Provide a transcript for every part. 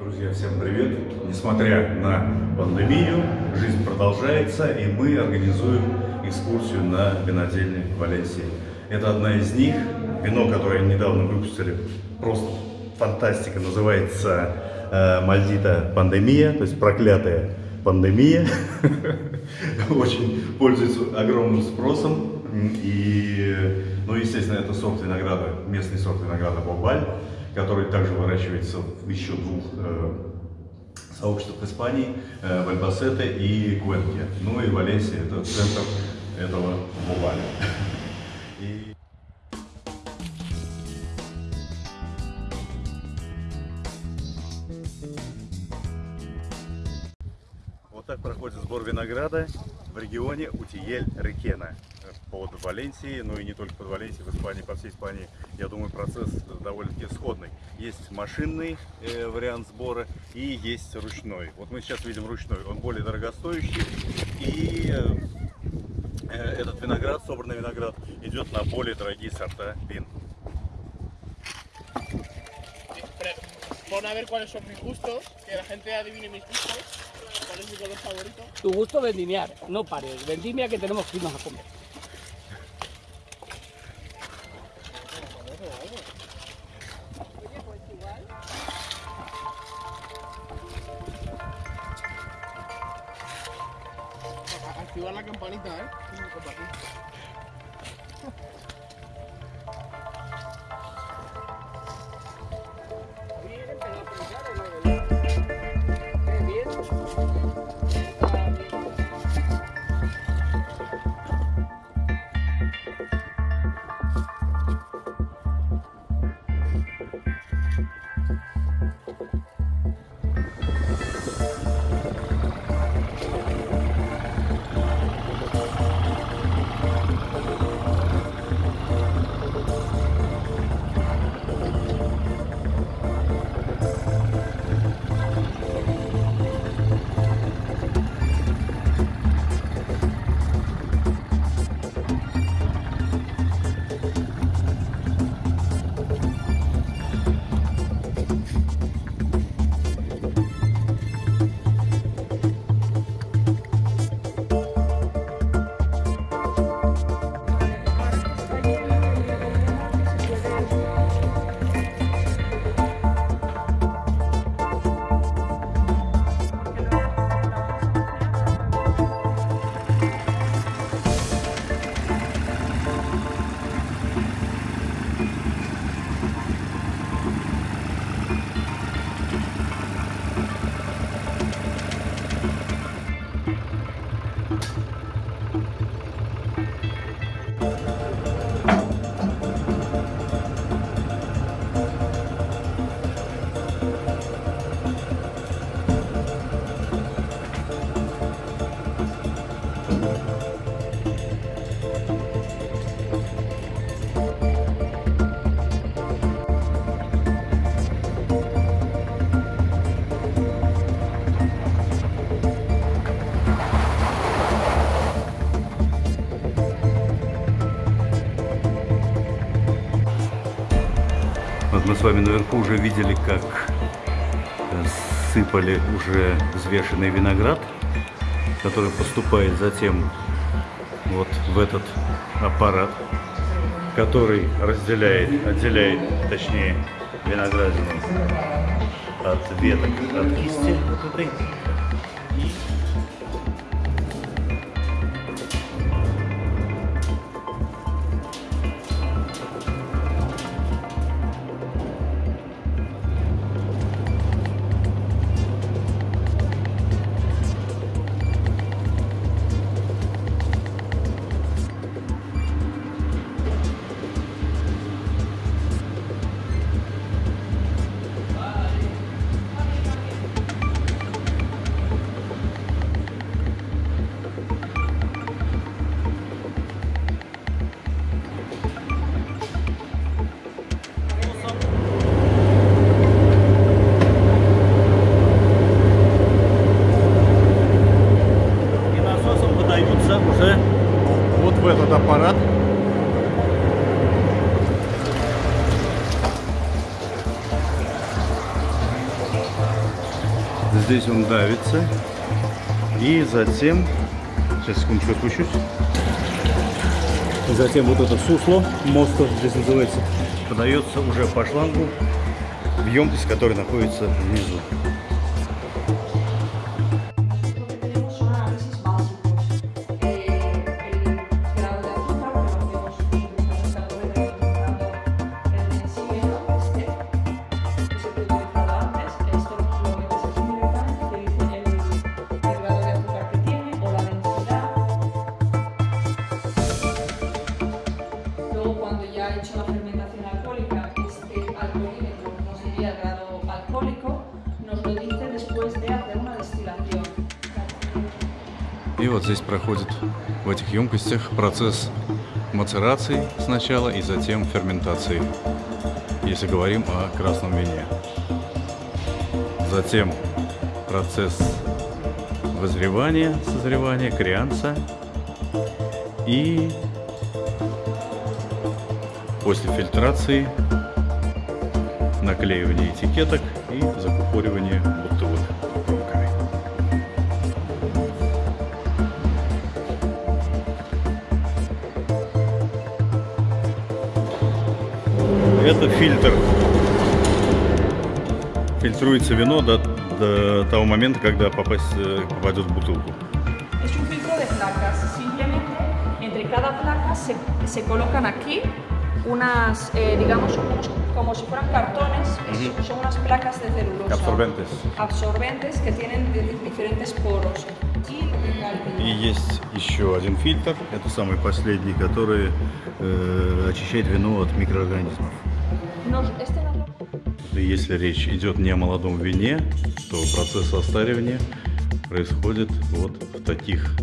Друзья, всем привет! Несмотря на пандемию, жизнь продолжается, и мы организуем экскурсию на винодельне Валенсии. Это одна из них. Вино, которое недавно выпустили, просто фантастика, называется э, Мальдита Пандемия, то есть проклятая пандемия. Очень пользуется огромным спросом. И, ну, естественно, это сорт винограда, местный сорт винограда Бобаль который также выращивается в еще двух э, сообществах Испании, э, в Альбасете и Куэнке. Ну и Валенсия – это центр этого буваля. Вот так проходит сбор винограда в регионе Утиель-Рекена под Валенсией, ну и не только под Валенсией, в Испании, по всей Испании, я думаю, процесс довольно-таки сходный. Есть машинный э, вариант сбора и есть ручной. Вот мы сейчас видим ручной, он более дорогостоящий и э, этот виноград, собранный виноград, идет на более дорогие сорта вин. Pon a ver cuáles son mis gustos, que la gente adivine mis gustos. ¿Cuál es mi color favorito? Tu gusto vendimiar, no pares. Vendimia que tenemos que irnos a comer. Activar la campanita, ¿eh? Вот мы с вами наверху уже видели, как сыпали уже взвешенный виноград, который поступает затем вот в этот аппарат, который разделяет, отделяет, точнее, виноградину от веток, от кисти Здесь он давится. И затем... Сейчас, секундочку, спущусь. Затем вот это сусло, мост здесь называется, подается уже по шлангу в емкость, которая находится внизу. Вот здесь проходит в этих емкостях процесс мацерации сначала и затем ферментации, если говорим о красном вине. Затем процесс вызревания, созревания, крианца и после фильтрации наклеивание этикеток и закупоривание Это фильтр. Фильтруется вино до, до того момента, когда попасть, э, попадет в бутылку. Se, se colocan aquí unas, eh, digamos, unos- como si fueran cartones, es- son unas placas de celulosa. Absorbentes. Absorbentes que tienen di- diferentes poros. И vino. есть еще один фильтр, это самый последний, который э, очищает вино от микроорганизмов. Если речь идет не о молодом вине, то процесс состаривания происходит вот в таких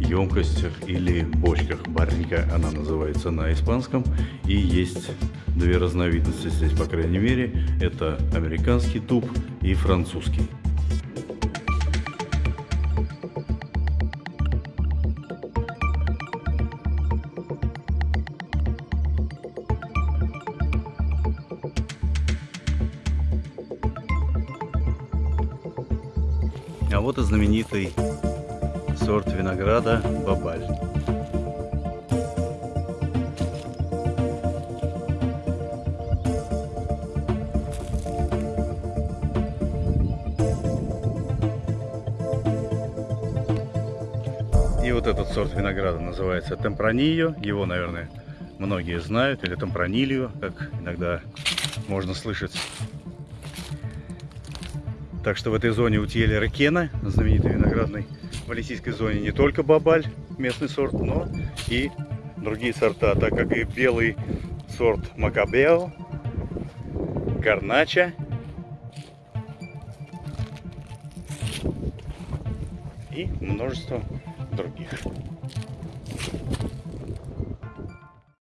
емкостях или бочках. Баррика она называется на испанском. И есть две разновидности здесь, по крайней мере. Это американский туб и французский. А вот и знаменитый сорт винограда Бабаль. И вот этот сорт винограда называется темпранильо. Его, наверное, многие знают. Или темпранильо, как иногда можно слышать. Так что в этой зоне у Тьеля Рекена, знаменитой виноградной валисийской зоне, не только бабаль, местный сорт, но и другие сорта, так как и белый сорт Макабео, Гарнача и множество других.